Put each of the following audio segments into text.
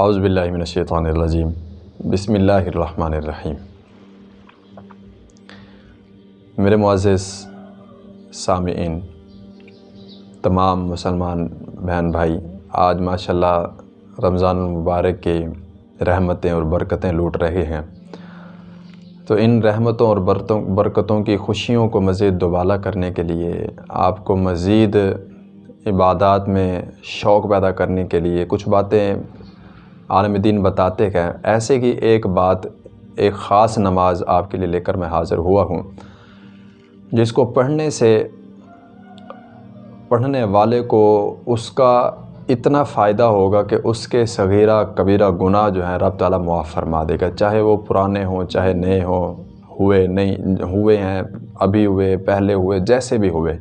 اعوذ باللہ من الشیطان الرجیم۔ بسم اللہ الرحمن الرحیم۔ میرے معزز، سامعین، تمام مسلمان بہن بھائی، آج ماشاءاللہ رمضان المبارک کی رحمتیں اور برکتیں لوٹ رہے ہیں۔ تو ان رحمتوں اور برکتوں کی خوشیوں کو مزید دوبالا کرنے کے لیے آپ کو مزید عبادات میں شوق پیدا کرنے کے لیے کچھ باتیں عالم دین بتاتے ہیں، ایسے کی ایک بات، ایک خاص نماز آپ کے لیے لے کر میں حاضر ہوا ہوں۔ جس کو پڑھنے سے، پڑھنے والے کو اس کا اتنا فائدہ ہوگا کہ اس کے صغیرہ کبیرہ گناہ جو ہیں رب تعالیٰ معاف فرما دے گا۔ چاہے وہ پرانے ہوں، چاہے نئے ہوں، ہوئے نہیں، ہوئے ہیں، ابھی ہوئے، پہلے ہوئے، جیسے بھی ہوئے،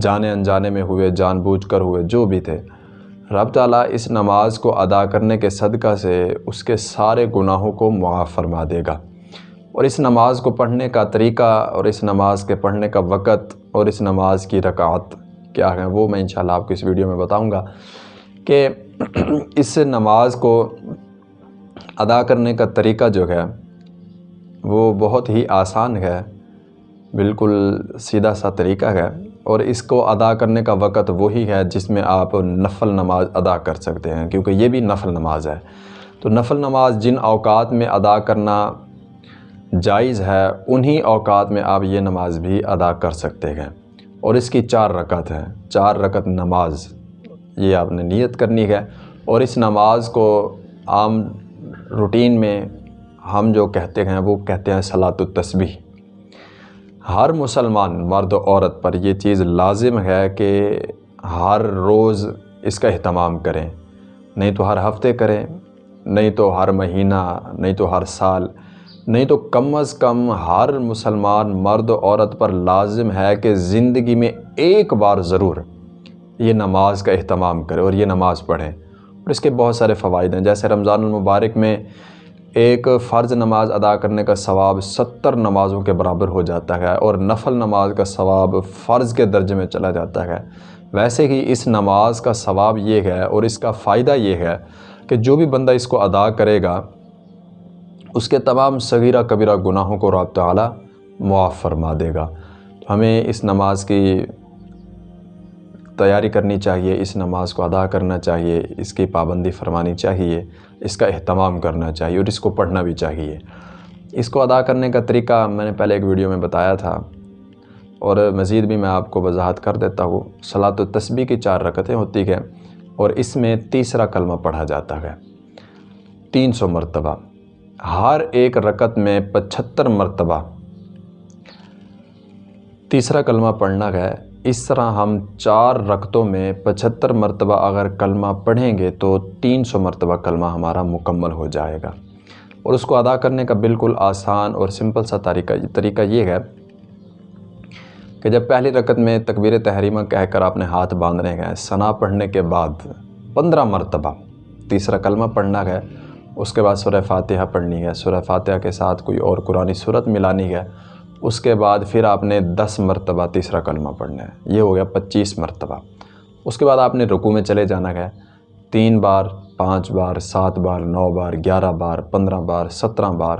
جانے انجانے میں ہوئے، جان بوجھ کر ہوئے، جو بھی تھے۔ رب تعالیٰ اس نماز کو ادا کرنے کے صدقہ سے اس کے سارے گناہوں کو معاف فرما دے گا۔ اور اس نماز کو پڑھنے کا طریقہ اور اس نماز کے پڑھنے کا وقت اور اس نماز کی رکعت کیا ہیں وہ میں انشاءاللہ آپ کو اس ویڈیو میں بتاؤں گا کہ اس نماز کو ادا کرنے کا طریقہ جو ہے وہ بہت ہی آسان ہے، بالکل سیدھا سا طریقہ ہے۔ اور اس کو ادا کرنے کا وقت وہی ہے جس میں آپ نفل نماز ادا کر سکتے ہیں، کیونکہ یہ بھی نفل نماز ہے۔ تو نفل نماز جن اوقات میں ادا کرنا جائز ہے، انہی اوقات میں آپ یہ نماز بھی ادا کر سکتے ہیں۔ اور اس کی چار رکعت ہیں۔ چار رکعت نماز، یہ آپ نے نیت کرنی ہے۔ اور اس نماز کو عام روٹین میں ہم جو کہتے ہیں، وہ کہتے ہیں صلاۃ التسبیح۔ ہر مسلمان مرد و عورت پر یہ چیز لازم ہے کہ ہر روز اس کا اہتمام کریں۔ نہیں تو ہر ہفتے کریں، نہیں تو ہر مہینہ، نہیں تو ہر سال، نہیں تو کم از کم ہر مسلمان مرد و عورت پر لازم ہے کہ زندگی میں ایک بار ضرور یہ نماز کا اہتمام کرے اور یہ نماز پڑھیں۔ اور اس کے بہت سارے فوائد ہیں، جیسے رمضان المبارک میں ایک فرض نماز ادا کرنے کا ثواب ستر نمازوں کے برابر ہو جاتا ہے اور نفل نماز کا ثواب فرض کے درجے میں چلا جاتا ہے۔ ویسے ہی اس نماز کا ثواب یہ ہے اور اس کا فائدہ یہ ہے کہ جو بھی بندہ اس کو ادا کرے گا، اس کے تمام صغیرہ کبیرہ گناہوں کو رب تعالیٰ معاف فرما دے گا۔ ہمیں اس نماز کی تیاری کرنی چاہیے، اس نماز کو ادا کرنا چاہیے، اس کی پابندی فرمانی چاہیے، اس کا اہتمام کرنا چاہیے اور اس کو پڑھنا بھی چاہیے۔ اس کو ادا کرنے کا طریقہ میں نے پہلے ایک ویڈیو میں بتایا تھا اور مزید بھی میں آپ کو وضاحت کر دیتا ہوں۔ صلاۃ و تسبیح کی چار رکعتیں ہوتی ہیں اور اس میں تیسرا کلمہ پڑھا جاتا ہے۔ تین سو مرتبہ۔ ہر ایک رکعت میں پچھتر مرتبہ۔ تیسرا کلمہ پڑھنا ہے۔ اس طرح ہم چار رکتوں میں پچھتر مرتبہ اگر کلمہ پڑھیں گے تو تین سو مرتبہ کلمہ ہمارا مکمل ہو جائے گا۔ اور اس کو ادا کرنے کا بالکل آسان اور سمپل سا طریقہ طریقہ یہ ہے کہ جب پہلی رکت میں تکبیر تحریمہ کہہ کر آپ نے ہاتھ باندھنے گئے ثنا پڑھنے کے بعد پندرہ مرتبہ تیسرا کلمہ پڑھنا ہے، اس کے بعد سورہ فاتحہ پڑھنی ہے۔ سورہ فاتحہ کے ساتھ کوئی اور قرآن صورت ملانی ہے۔ اس کے بعد پھر آپ نے دس مرتبہ تیسرا کلمہ پڑھنا ہے۔ یہ ہو گیا پچیس مرتبہ۔ اس کے بعد آپ نے رکوع میں چلے جانا ہے۔ تین بار، پانچ بار، سات بار، نو بار، گیارہ بار، پندرہ بار، سترہ بار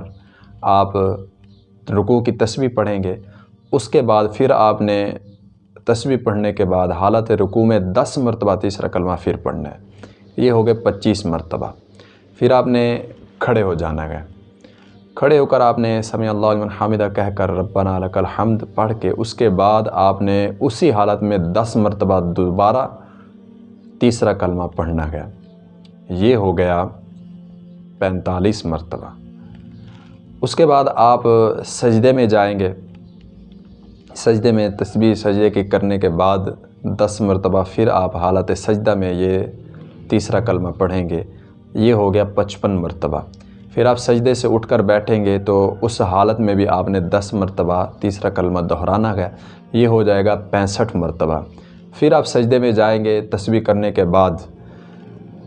آپ رکوع کی تسبیح پڑھیں گے۔ اس کے بعد پھر آپ نے تسبیح پڑھنے کے بعد حالت رکوع میں دس مرتبہ تیسرا کلمہ پھر پڑھنا ہے۔ یہ ہو گئے پچیس مرتبہ۔ پھر آپ نے کھڑے ہو جانا ہے۔ کھڑے ہو کر آپ نے سمیع اللہ علیہ حامدہ کہہ کر ربنا لک الحمد پڑھ کے اس کے بعد آپ نے اسی حالت میں دس مرتبہ دوبارہ تیسرا کلمہ پڑھنا گیا۔ یہ ہو گیا پینتالیس مرتبہ۔ اس کے بعد آپ سجدے میں جائیں گے۔ سجدے میں تسبیح سجدے کے کرنے کے بعد دس مرتبہ پھر آپ حالت سجدہ میں یہ تیسرا کلمہ پڑھیں گے۔ یہ ہو گیا پچپن مرتبہ۔ پھر آپ سجدے سے اٹھ کر بیٹھیں گے تو اس حالت میں بھی آپ نے دس مرتبہ تیسرا کلمہ دہرانا ہے۔ یہ ہو جائے گا پینسٹھ مرتبہ۔ پھر آپ سجدے میں جائیں گے تسبیح کرنے کے بعد۔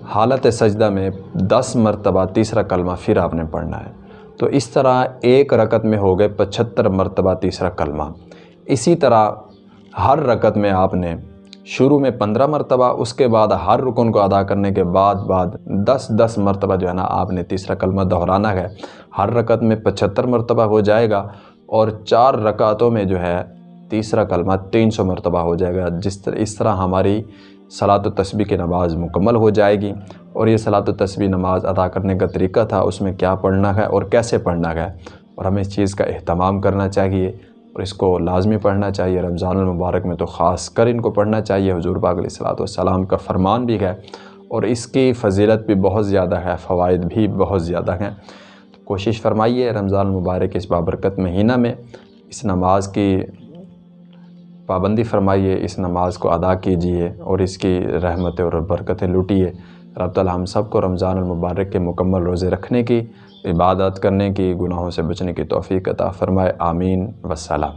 حالت سجدہ میں دس مرتبہ تیسرا کلمہ پھر آپ نے پڑھنا ہے۔ تو اس طرح ایک رکت میں ہو گئے پچھتر مرتبہ تیسرا کلمہ۔ اسی طرح ہر رکت میں آپ نے شروع میں پندرہ مرتبہ، اس کے بعد ہر رکن کو ادا کرنے کے بعد بعد دس دس مرتبہ جو ہے نا، آپ نے تیسرا کلمہ دہرانا ہے۔ ہر رکعت میں پچہتر مرتبہ ہو جائے گا اور چار رکعتوں میں جو ہے تیسرا کلمہ تین سو مرتبہ ہو جائے گا۔ جس طرح، اس طرح ہماری صلاۃ و تسبیح کی نماز مکمل ہو جائے گی۔ اور یہ صلاۃ و تسبیح نماز ادا کرنے کا طریقہ تھا، اس میں کیا پڑھنا ہے اور کیسے پڑھنا ہے۔ اور ہمیں اس چیز کا اہتمام کرنا چاہیے۔ اور اس کو لازمی پڑھنا چاہیے۔ رمضان المبارک میں تو خاص کر ان کو پڑھنا چاہیے۔ حضور پاک علیہ الصلوۃ والسلام کا فرمان بھی ہے اور اس کی فضیلت بھی بہت زیادہ ہے، فوائد بھی بہت زیادہ ہیں۔ تو کوشش فرمائیے رمضان المبارک اس بابرکت مہینہ میں اس نماز کی پابندی فرمائیے، اس نماز کو ادا کیجیے اور اس کی رحمتیں اور برکتیں لوٹیے۔ رب تعالی ہم سب کو رمضان المبارک کے مکمل روزے رکھنے کی عبادت کرنے کی گناہوں سے بچنے کی توفیق عطا فرمائے آمین وسلام۔